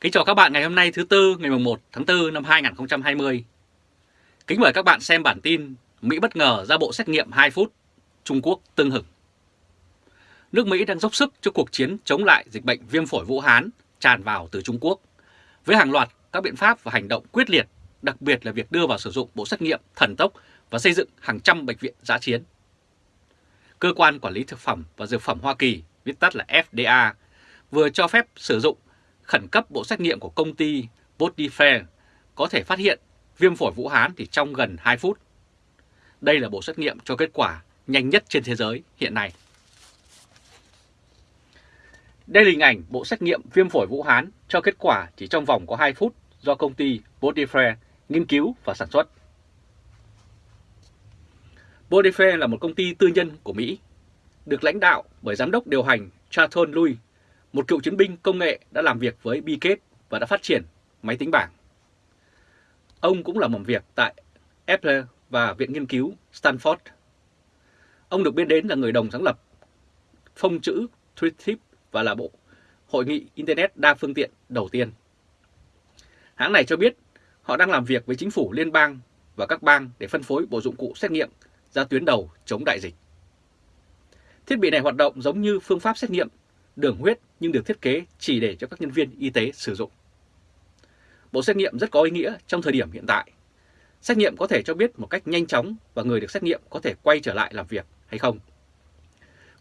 Kính chào các bạn ngày hôm nay thứ Tư ngày 1 tháng 4 năm 2020. Kính mời các bạn xem bản tin Mỹ bất ngờ ra bộ xét nghiệm 2 phút, Trung Quốc tương hực. Nước Mỹ đang dốc sức cho cuộc chiến chống lại dịch bệnh viêm phổi Vũ Hán tràn vào từ Trung Quốc, với hàng loạt các biện pháp và hành động quyết liệt, đặc biệt là việc đưa vào sử dụng bộ xét nghiệm thần tốc và xây dựng hàng trăm bệnh viện giã chiến. Cơ quan Quản lý Thực phẩm và Dược phẩm Hoa Kỳ, viết tắt là FDA, vừa cho phép sử dụng khẩn cấp bộ xét nghiệm của công ty Bodyfair có thể phát hiện viêm phổi Vũ Hán thì trong gần 2 phút. Đây là bộ xét nghiệm cho kết quả nhanh nhất trên thế giới hiện nay. Đây là hình ảnh bộ xét nghiệm viêm phổi Vũ Hán cho kết quả chỉ trong vòng có 2 phút do công ty Bodyfair nghiên cứu và sản xuất. Bodyfair là một công ty tư nhân của Mỹ, được lãnh đạo bởi giám đốc điều hành Charlton Louis một cựu chiến binh công nghệ đã làm việc với Bill và đã phát triển máy tính bảng. Ông cũng làm việc tại Apple và Viện Nghiên cứu Stanford. Ông được biết đến là người đồng sáng lập phông chữ TweetTip và là bộ hội nghị Internet đa phương tiện đầu tiên. Hãng này cho biết họ đang làm việc với chính phủ, liên bang và các bang để phân phối bộ dụng cụ xét nghiệm ra tuyến đầu chống đại dịch. Thiết bị này hoạt động giống như phương pháp xét nghiệm đường huyết nhưng được thiết kế chỉ để cho các nhân viên y tế sử dụng. Bộ xét nghiệm rất có ý nghĩa trong thời điểm hiện tại. Xét nghiệm có thể cho biết một cách nhanh chóng và người được xét nghiệm có thể quay trở lại làm việc hay không.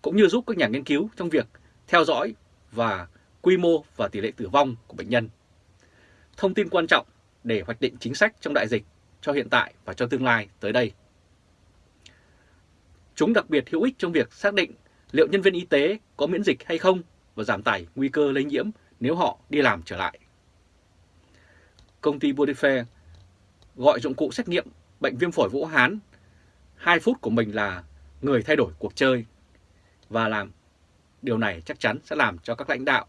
Cũng như giúp các nhà nghiên cứu trong việc theo dõi và quy mô và tỷ lệ tử vong của bệnh nhân. Thông tin quan trọng để hoạch định chính sách trong đại dịch cho hiện tại và cho tương lai tới đây. Chúng đặc biệt hữu ích trong việc xác định liệu nhân viên y tế có miễn dịch hay không và giảm tải nguy cơ lây nhiễm nếu họ đi làm trở lại. Công ty Bodyfair gọi dụng cụ xét nghiệm bệnh viêm phổi Vũ Hán 2 phút của mình là người thay đổi cuộc chơi và làm điều này chắc chắn sẽ làm cho các lãnh đạo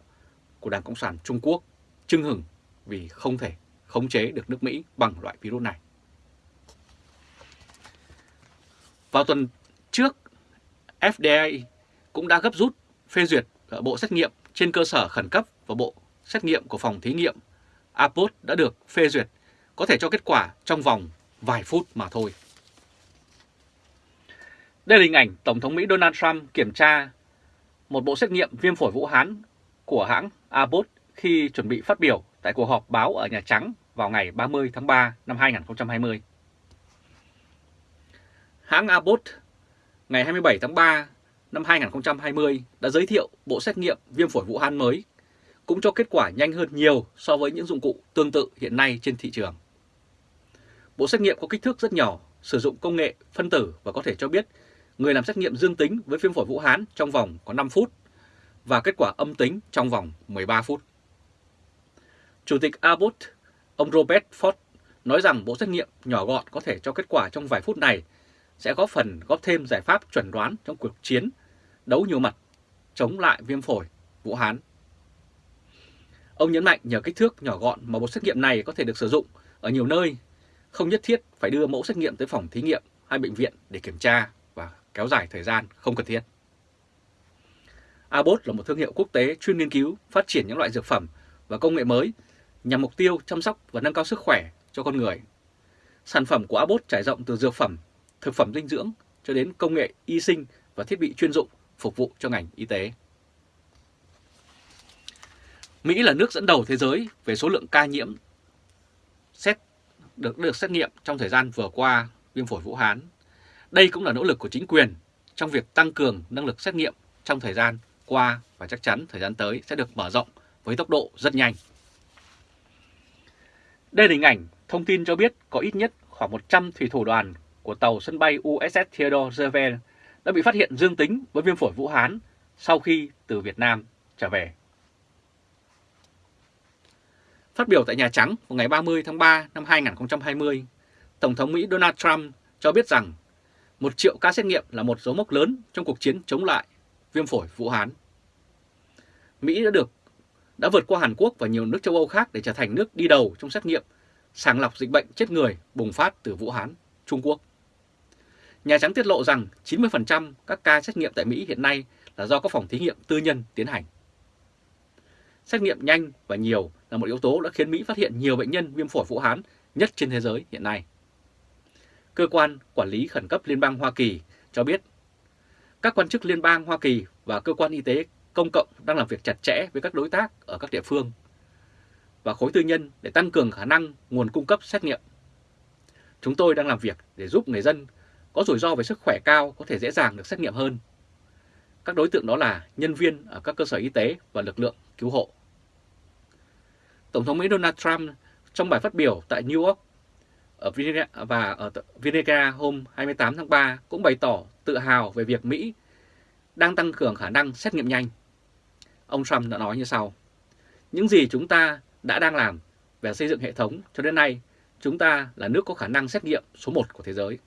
của Đảng Cộng sản Trung Quốc chưng hừng vì không thể khống chế được nước Mỹ bằng loại virus này. Vào tuần trước, FDA cũng đã gấp rút phê duyệt Ờ, bộ xét nghiệm trên cơ sở khẩn cấp và bộ xét nghiệm của phòng thí nghiệm Abbott đã được phê duyệt, có thể cho kết quả trong vòng vài phút mà thôi. Đây là hình ảnh Tổng thống Mỹ Donald Trump kiểm tra một bộ xét nghiệm viêm phổi Vũ Hán của hãng Abbott khi chuẩn bị phát biểu tại cuộc họp báo ở Nhà Trắng vào ngày 30 tháng 3 năm 2020. Hãng Abbott, ngày 27 tháng 3 năm 2020 đã giới thiệu bộ xét nghiệm viêm phổi Vũ Hán mới, cũng cho kết quả nhanh hơn nhiều so với những dụng cụ tương tự hiện nay trên thị trường. Bộ xét nghiệm có kích thước rất nhỏ, sử dụng công nghệ phân tử và có thể cho biết người làm xét nghiệm dương tính với viêm phổi Vũ Hán trong vòng có 5 phút và kết quả âm tính trong vòng 13 phút. Chủ tịch Abbott, ông Robert Ford, nói rằng bộ xét nghiệm nhỏ gọn có thể cho kết quả trong vài phút này sẽ góp phần góp thêm giải pháp chuẩn đoán trong cuộc chiến đấu nhiều mặt chống lại viêm phổi Vũ Hán. Ông nhấn mạnh nhờ kích thước nhỏ gọn mà bộ xét nghiệm này có thể được sử dụng ở nhiều nơi, không nhất thiết phải đưa mẫu xét nghiệm tới phòng thí nghiệm hay bệnh viện để kiểm tra và kéo dài thời gian không cần thiết. Abbott là một thương hiệu quốc tế chuyên nghiên cứu, phát triển những loại dược phẩm và công nghệ mới nhằm mục tiêu chăm sóc và nâng cao sức khỏe cho con người. Sản phẩm của Abbott trải rộng từ dược phẩm thực phẩm dinh dưỡng cho đến công nghệ y sinh và thiết bị chuyên dụng phục vụ cho ngành y tế. Mỹ là nước dẫn đầu thế giới về số lượng ca nhiễm xét, được được xét nghiệm trong thời gian vừa qua viêm phổi Vũ Hán. Đây cũng là nỗ lực của chính quyền trong việc tăng cường năng lực xét nghiệm trong thời gian qua và chắc chắn thời gian tới sẽ được mở rộng với tốc độ rất nhanh. Đây là hình ảnh thông tin cho biết có ít nhất khoảng 100 thủy thủ đoàn của tàu sân bay USS Theodore Roosevelt đã bị phát hiện dương tính với viêm phổi Vũ Hán sau khi từ Việt Nam trở về. Phát biểu tại Nhà Trắng vào ngày 30 tháng 3 năm 2020, Tổng thống Mỹ Donald Trump cho biết rằng một triệu ca xét nghiệm là một dấu mốc lớn trong cuộc chiến chống lại viêm phổi Vũ Hán. Mỹ đã được đã vượt qua Hàn Quốc và nhiều nước châu Âu khác để trở thành nước đi đầu trong xét nghiệm sàng lọc dịch bệnh chết người bùng phát từ Vũ Hán, Trung Quốc. Nhà Trắng tiết lộ rằng 90% các ca xét nghiệm tại Mỹ hiện nay là do các phòng thí nghiệm tư nhân tiến hành. xét nghiệm nhanh và nhiều là một yếu tố đã khiến Mỹ phát hiện nhiều bệnh nhân viêm phổi Vũ Hán nhất trên thế giới hiện nay. Cơ quan Quản lý Khẩn cấp Liên bang Hoa Kỳ cho biết, các quan chức liên bang Hoa Kỳ và cơ quan y tế công cộng đang làm việc chặt chẽ với các đối tác ở các địa phương và khối tư nhân để tăng cường khả năng nguồn cung cấp xét nghiệm. Chúng tôi đang làm việc để giúp người dân có rủi ro về sức khỏe cao có thể dễ dàng được xét nghiệm hơn. Các đối tượng đó là nhân viên ở các cơ sở y tế và lực lượng cứu hộ. Tổng thống Mỹ Donald Trump trong bài phát biểu tại New York ở Virginia và ở Virginia hôm 28 tháng 3 cũng bày tỏ tự hào về việc Mỹ đang tăng cường khả năng xét nghiệm nhanh. Ông Trump đã nói như sau. Những gì chúng ta đã đang làm về xây dựng hệ thống cho đến nay, chúng ta là nước có khả năng xét nghiệm số 1 của thế giới.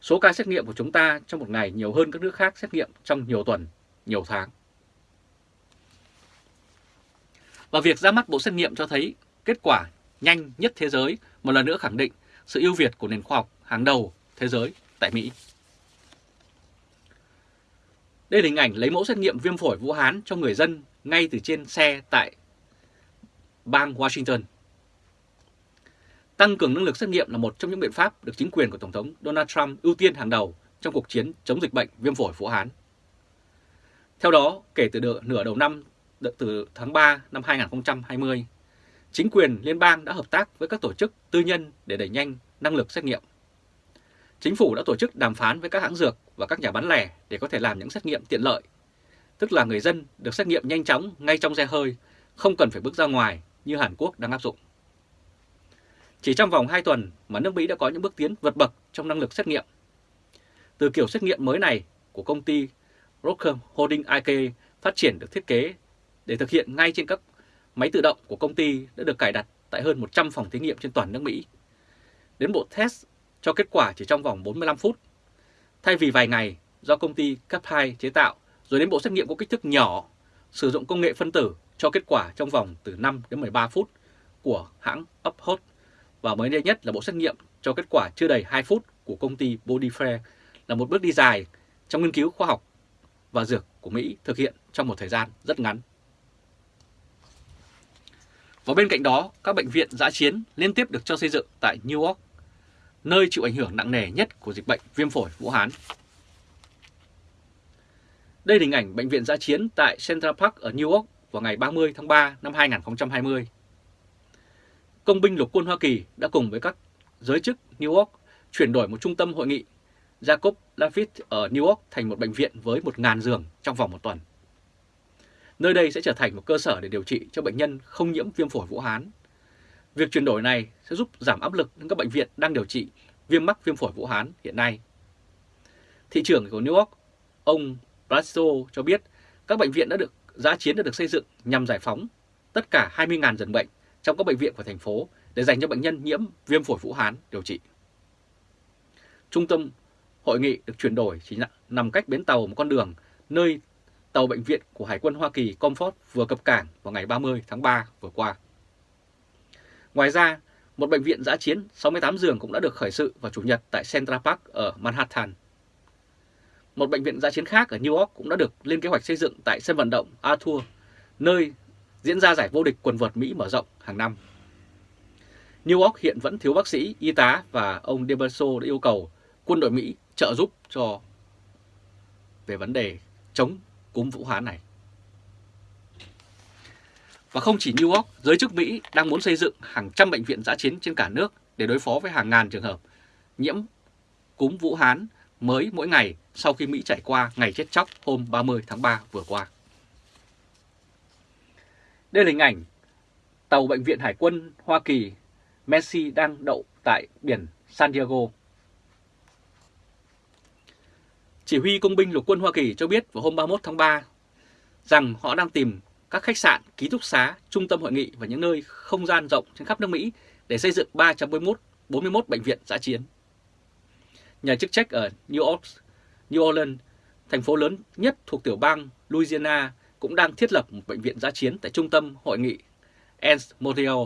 Số ca xét nghiệm của chúng ta trong một ngày nhiều hơn các nước khác xét nghiệm trong nhiều tuần, nhiều tháng. Và việc ra mắt bộ xét nghiệm cho thấy kết quả nhanh nhất thế giới một lần nữa khẳng định sự ưu việt của nền khoa học hàng đầu thế giới tại Mỹ. Đây là hình ảnh lấy mẫu xét nghiệm viêm phổi Vũ Hán cho người dân ngay từ trên xe tại bang Washington. Tăng cường năng lực xét nghiệm là một trong những biện pháp được chính quyền của Tổng thống Donald Trump ưu tiên hàng đầu trong cuộc chiến chống dịch bệnh viêm phổi Vũ Hán. Theo đó, kể từ nửa đầu năm, từ tháng 3 năm 2020, chính quyền liên bang đã hợp tác với các tổ chức tư nhân để đẩy nhanh năng lực xét nghiệm. Chính phủ đã tổ chức đàm phán với các hãng dược và các nhà bán lẻ để có thể làm những xét nghiệm tiện lợi, tức là người dân được xét nghiệm nhanh chóng ngay trong xe hơi, không cần phải bước ra ngoài như Hàn Quốc đang áp dụng. Chỉ trong vòng 2 tuần mà nước Mỹ đã có những bước tiến vượt bậc trong năng lực xét nghiệm. Từ kiểu xét nghiệm mới này của công ty Rocker Holding IK phát triển được thiết kế để thực hiện ngay trên các máy tự động của công ty đã được cài đặt tại hơn 100 phòng thí nghiệm trên toàn nước Mỹ. Đến bộ test cho kết quả chỉ trong vòng 45 phút. Thay vì vài ngày do công ty cấp 2 chế tạo, rồi đến bộ xét nghiệm có kích thước nhỏ, sử dụng công nghệ phân tử cho kết quả trong vòng từ 5 đến 13 phút của hãng Uphold và mới đây nhất là bộ xét nghiệm cho kết quả chưa đầy 2 phút của công ty Bodyfair là một bước đi dài trong nghiên cứu khoa học và dược của Mỹ thực hiện trong một thời gian rất ngắn. Và bên cạnh đó, các bệnh viện giã chiến liên tiếp được cho xây dựng tại New York, nơi chịu ảnh hưởng nặng nề nhất của dịch bệnh viêm phổi Vũ Hán. Đây là hình ảnh bệnh viện giã chiến tại Central Park ở New York vào ngày 30 tháng 3 năm 2020. Công binh lục quân Hoa Kỳ đã cùng với các giới chức New York chuyển đổi một trung tâm hội nghị Jacob Lafitte ở New York thành một bệnh viện với 1.000 giường trong vòng một tuần. Nơi đây sẽ trở thành một cơ sở để điều trị cho bệnh nhân không nhiễm viêm phổi Vũ Hán. Việc chuyển đổi này sẽ giúp giảm áp lực đến các bệnh viện đang điều trị viêm mắc viêm phổi Vũ Hán hiện nay. Thị trưởng của New York, ông Brasso cho biết các bệnh viện đã được giã chiến đã được xây dựng nhằm giải phóng tất cả 20.000 giường bệnh trong các bệnh viện của thành phố để dành cho bệnh nhân nhiễm viêm phổi Vũ Hán điều trị. Trung tâm hội nghị được chuyển đổi chỉ nằm cách bến tàu một con đường nơi tàu bệnh viện của Hải quân Hoa Kỳ Comfort vừa cập cảng vào ngày 30 tháng 3 vừa qua. Ngoài ra, một bệnh viện giã chiến 68 giường cũng đã được khởi sự vào Chủ nhật tại Central Park ở Manhattan. Một bệnh viện giã chiến khác ở New York cũng đã được lên kế hoạch xây dựng tại sân vận động Arthur, nơi diễn ra giải vô địch quần vợt Mỹ mở rộng hàng năm. New York hiện vẫn thiếu bác sĩ, y tá và ông De đã yêu cầu quân đội Mỹ trợ giúp cho về vấn đề chống cúm Vũ Hán này. Và không chỉ New York, giới chức Mỹ đang muốn xây dựng hàng trăm bệnh viện giã chiến trên cả nước để đối phó với hàng ngàn trường hợp nhiễm cúm Vũ Hán mới mỗi ngày sau khi Mỹ trải qua ngày chết chóc hôm 30 tháng 3 vừa qua. Đây là hình ảnh tàu Bệnh viện Hải quân Hoa Kỳ Messi đang đậu tại biển San Diego. Chỉ huy công binh lục quân Hoa Kỳ cho biết vào hôm 31 tháng 3 rằng họ đang tìm các khách sạn, ký túc xá, trung tâm hội nghị và những nơi không gian rộng trên khắp nước Mỹ để xây dựng 341 41 bệnh viện giã chiến. Nhà chức trách ở New York, New Orleans, thành phố lớn nhất thuộc tiểu bang Louisiana cũng đang thiết lập một bệnh viện giã chiến tại trung tâm hội nghị Anse Montreal.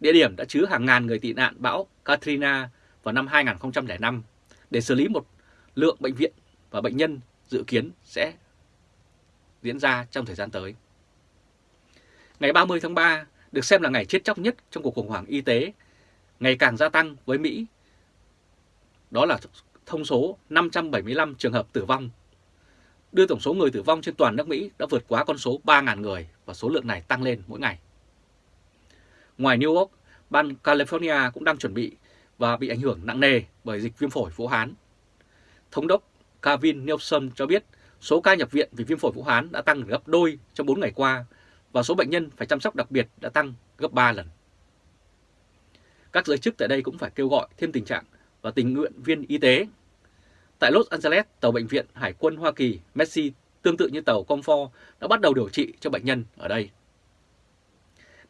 Địa điểm đã chứa hàng ngàn người tị nạn bão Katrina vào năm 2005 để xử lý một lượng bệnh viện và bệnh nhân dự kiến sẽ diễn ra trong thời gian tới. Ngày 30 tháng 3 được xem là ngày chết chóc nhất trong cuộc khủng hoảng y tế, ngày càng gia tăng với Mỹ. Đó là thông số 575 trường hợp tử vong, đưa tổng số người tử vong trên toàn nước Mỹ đã vượt quá con số 3.000 người và số lượng này tăng lên mỗi ngày. Ngoài New York, bang California cũng đang chuẩn bị và bị ảnh hưởng nặng nề bởi dịch viêm phổi Vũ Hán. Thống đốc Kevin Nielsen cho biết số ca nhập viện vì viêm phổi Vũ Hán đã tăng gấp đôi trong 4 ngày qua và số bệnh nhân phải chăm sóc đặc biệt đã tăng gấp 3 lần. Các giới chức tại đây cũng phải kêu gọi thêm tình trạng và tình nguyện viên y tế. Tại Los Angeles, tàu bệnh viện Hải quân Hoa Kỳ Messi tương tự như tàu Comfort đã bắt đầu điều trị cho bệnh nhân ở đây.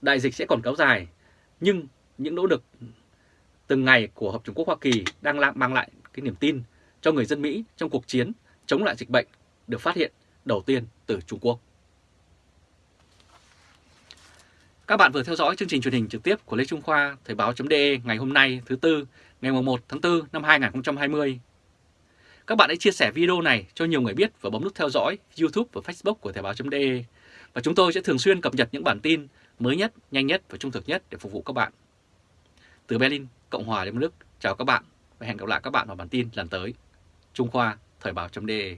Đại dịch sẽ còn kéo dài, nhưng những nỗ lực từng ngày của Hợp Trung Quốc Hoa Kỳ đang mang lại cái niềm tin cho người dân Mỹ trong cuộc chiến chống lại dịch bệnh được phát hiện đầu tiên từ Trung Quốc. Các bạn vừa theo dõi chương trình truyền hình trực tiếp của Lê Trung Khoa Thời báo.de ngày hôm nay thứ Tư ngày 1 tháng 4 năm 2020. Các bạn hãy chia sẻ video này cho nhiều người biết và bấm nút theo dõi YouTube và Facebook của Thời báo.de và chúng tôi sẽ thường xuyên cập nhật những bản tin mới nhất, nhanh nhất và trung thực nhất để phục vụ các bạn. Từ Berlin, Cộng hòa Liên bang Đức, chào các bạn và hẹn gặp lại các bạn vào bản tin lần tới. Trung Khoa Thời báo.de